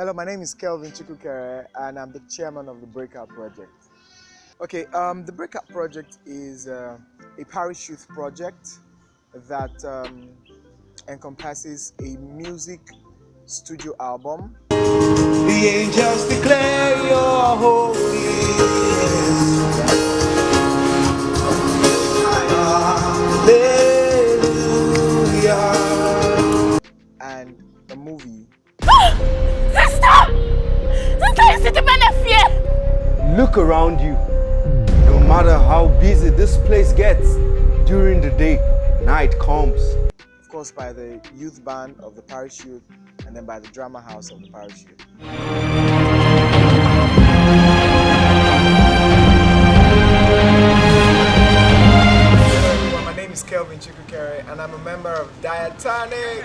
Hello, my name is Kelvin Chikukere and I'm the chairman of the Breakout Project. Okay, um, the Breakout Project is uh, a parish youth project that um, encompasses a music studio album. The angels declare your holy. During the day, night comes. of course by the youth band of the parish youth and then by the drama house of the parish youth. Hello my name is Kelvin Chikukere and I'm a member of Diatonic.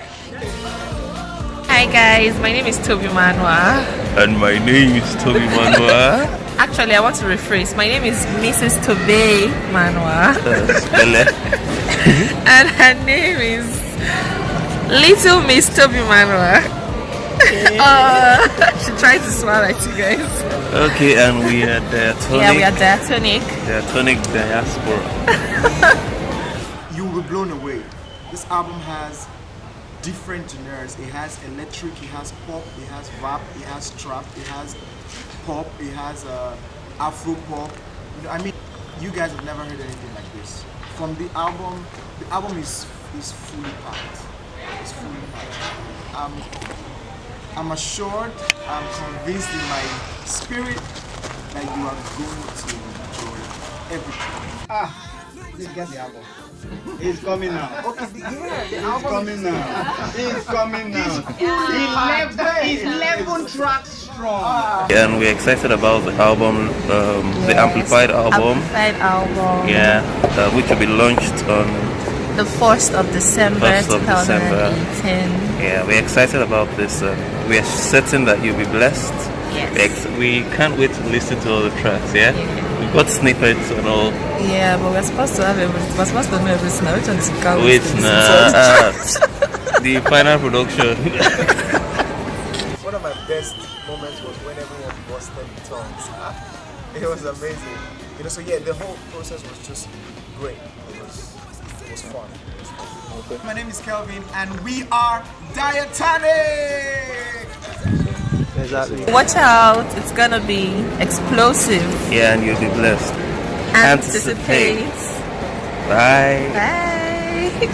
Hi guys, my name is Toby Manwa. And my name is Toby Manua. Actually, I want to rephrase. My name is Mrs. Toby Manwa, and her name is Little Miss Toby Manwa. uh, she tried to smile at you guys. Okay, and we are Diatonic. Yeah, we are diatonic. Diatonic Diaspora. You will be blown away. This album has different genres. It has electric, it has pop, it has rap, it has trap, it has pop, it has uh, Afro pop. You know, I mean, you guys have never heard anything like this. From the album, the album is is fully packed. It's fully packed. Um, I'm assured, I'm convinced in my spirit that you are going to enjoy everything. Please get the album. It's coming now. Okay, the, yeah, the It's album coming now. It's coming now. Eleven tracks strong. And we're excited about the album, um, the Amplified album. Amplified album. Yeah, uh, which will be launched on. The 1st of December 1st of December. 2018. Yeah, we're excited about this. Uh, we are certain that you'll be blessed. Yes. We can't wait to listen to all the tracks. Yeah, we've got snippets and all. Yeah, but we're supposed to have everything. We're supposed to know everything. now. Which one is count? Wait, nah. the final production. One of my best moments was when everyone busted in tongues. It was amazing. You know, so yeah, the whole process was just great. It was, it was fun. My name is Kelvin, and we are Diatonic. Exactly. Watch out, it's gonna be explosive. yeah, and you'll be blessed. Anticipate. Bye. Bye.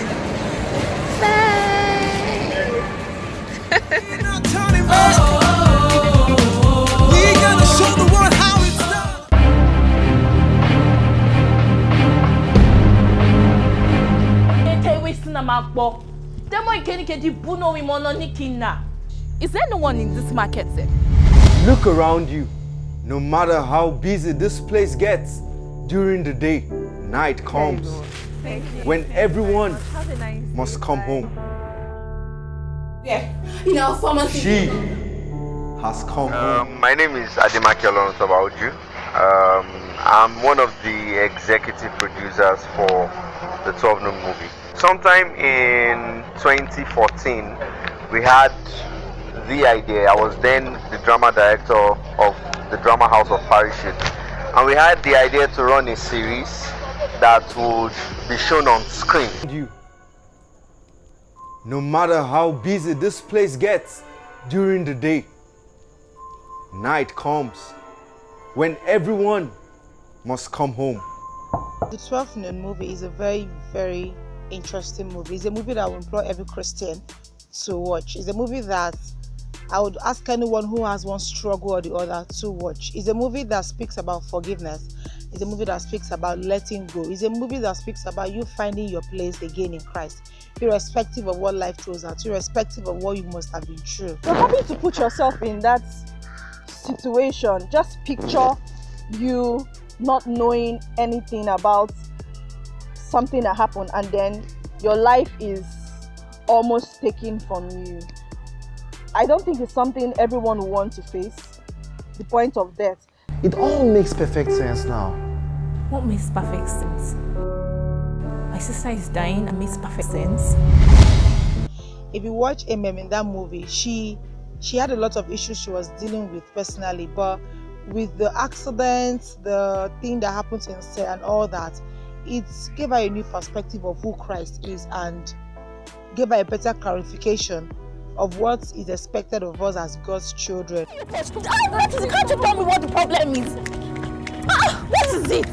We gotta show the world how it's done. Ete wasting na makbo. Demo ikenike Is there no one in this market sir? Look around you. No matter how busy this place gets during the day, night comes. When everyone must come home. Yeah. You know, pharmacy. She has come home. Um, my name is Ademaki Olonsobauju. Um, I'm one of the executive producers for the 12 Noon movie. Sometime in 2014, we had the idea. I was then the drama director of the drama house of parish youth, and we had the idea to run a series that would be shown on screen. you. No matter how busy this place gets during the day, night comes when everyone must come home. The 12th Noon movie is a very, very interesting movie. It's a movie that will would implore every Christian to watch. It's a movie that I would ask anyone who has one struggle or the other to watch. It's a movie that speaks about forgiveness. It's a movie that speaks about letting go. It's a movie that speaks about you finding your place again in Christ, irrespective of what life throws at you, irrespective of what you must have been through. So having to put yourself in that situation, just picture you not knowing anything about something that happened and then your life is almost taken from you. I don't think it's something everyone will want to face. The point of death. It all makes perfect sense now. What makes perfect sense? My sister is dying and makes perfect sense. if you watch MM in that movie, she she had a lot of issues she was dealing with personally, but with the accidents, the thing that happened in set and all that, it gave her a new perspective of who Christ is and gave her a better clarification of what is expected of us as God's children. Can't you tell me what the problem is? Ah, what is it?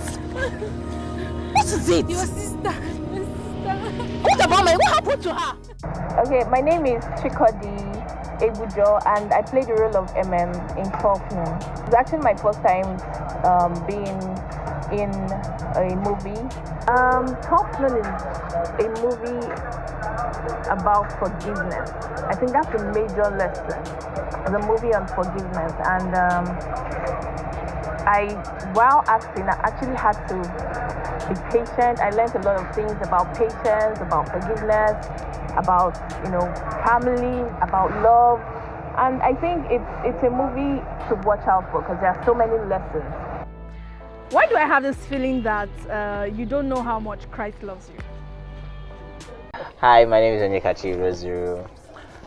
What is it? Your sister. Your sister. What about my? What happened to her? Okay, my name is Chikodi Ebujo and I played the role of MM in 12 Noon. It's actually my first time um, being in a movie. Um, 12 Noon is a movie about forgiveness. I think that's a major lesson. A movie on forgiveness and um, I, while acting, I actually had to be patient. I learned a lot of things about patience, about forgiveness, about you know family, about love, and I think it's it's a movie to watch out for because there are so many lessons. Why do I have this feeling that uh, you don't know how much Christ loves you? Hi, my name is Onyekachi Rozuru.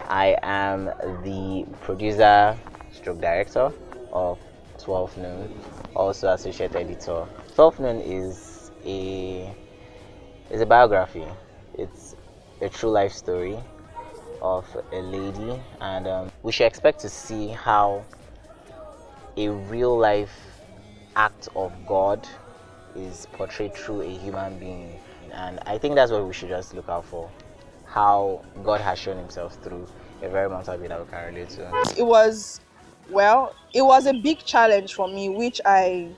I am the producer stroke director of 12 Noon, also associate editor. 12 Noon is a is a biography. It's a true life story of a lady, and um, we should expect to see how a real life act of God is portrayed through a human being. And I think that's what we should just look out for. How God has shown himself through a very mountain being that we can relate to. It was, well, it was a big challenge for me, which I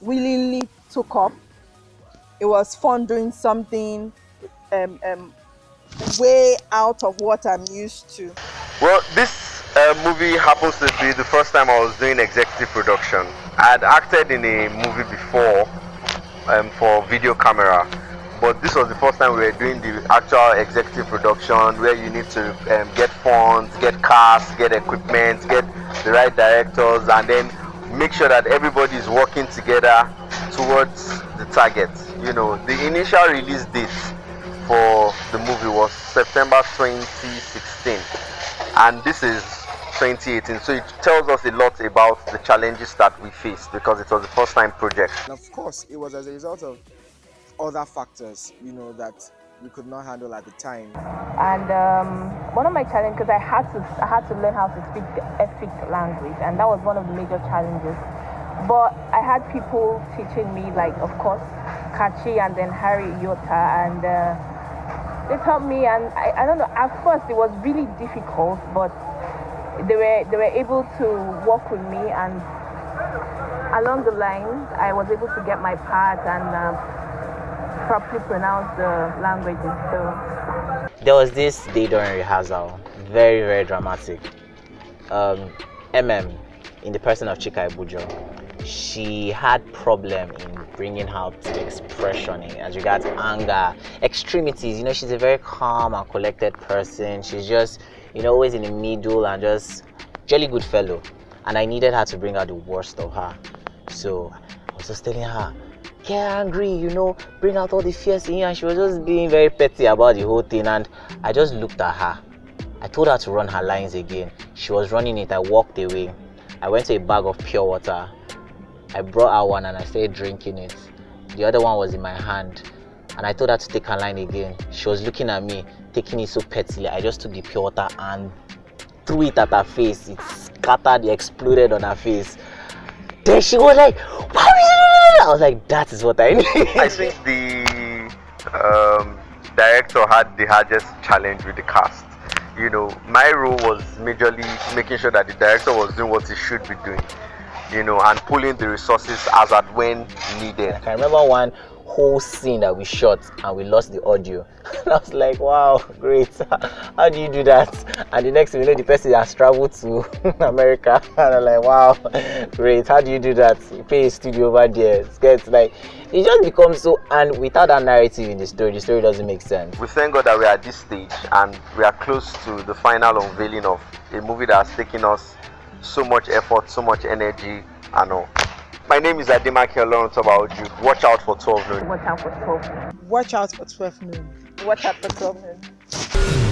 willingly took up. It was fun doing something um, um, way out of what I'm used to. Well, this uh, movie happens to be the first time I was doing executive production. I had acted in a movie before um, for video camera, but this was the first time we were doing the actual executive production where you need to um, get funds, get cast, get equipment, get the right directors, and then make sure that everybody is working together towards the target. You know, the initial release date for the movie was September 2016 and this is 2018 so it tells us a lot about the challenges that we faced because it was the first time project. And of course it was as a result of other factors you know that we could not handle at the time. And um, one of my challenges because I had to I had to learn how to speak the Efik language and that was one of the major challenges. But I had people teaching me like of course Kachi and then Harry Yota and uh, they taught me and I, I don't know at first it was really difficult but they were they were able to work with me and along the lines I was able to get my part and uh, properly pronounce the languages so there was this day during rehearsal very very dramatic um, mm in the person of chika Ibujo, she had problem in bringing out the expression as regards anger, extremities. You know, she's a very calm and collected person. She's just, you know, always in the middle and just jolly good fellow. And I needed her to bring out the worst of her. So I was just telling her, get angry, you know, bring out all the fears in you. And she was just being very petty about the whole thing. And I just looked at her. I told her to run her lines again. She was running it. I walked away. I went to a bag of pure water. I brought out one and I started drinking it. The other one was in my hand. And I told her to take her line again. She was looking at me, taking it so pettily. I just took the pure water and threw it at her face. It scattered, it exploded on her face. Then she was like, Why I was like, that is what I need. I think the um, director had the hardest challenge with the cast. You know, my role was majorly making sure that the director was doing what he should be doing you know, and pulling the resources as at when needed. I can remember one whole scene that we shot and we lost the audio. and I was like, wow, great. How do you do that? And the next thing you know, the person has traveled to America. And I'm like, wow, great. How do you do that? You pay a studio over there. It's gets like it just becomes so and without that narrative in the story, the story doesn't make sense. We thank God that we are at this stage and we are close to the final unveiling of a movie that has taken us so much effort, so much energy, and all. My name is Ademake Oloruntobauju. Watch out for 12 noon. Watch out for 12 noon. Watch out for 12 noon. Watch out for 12 noon.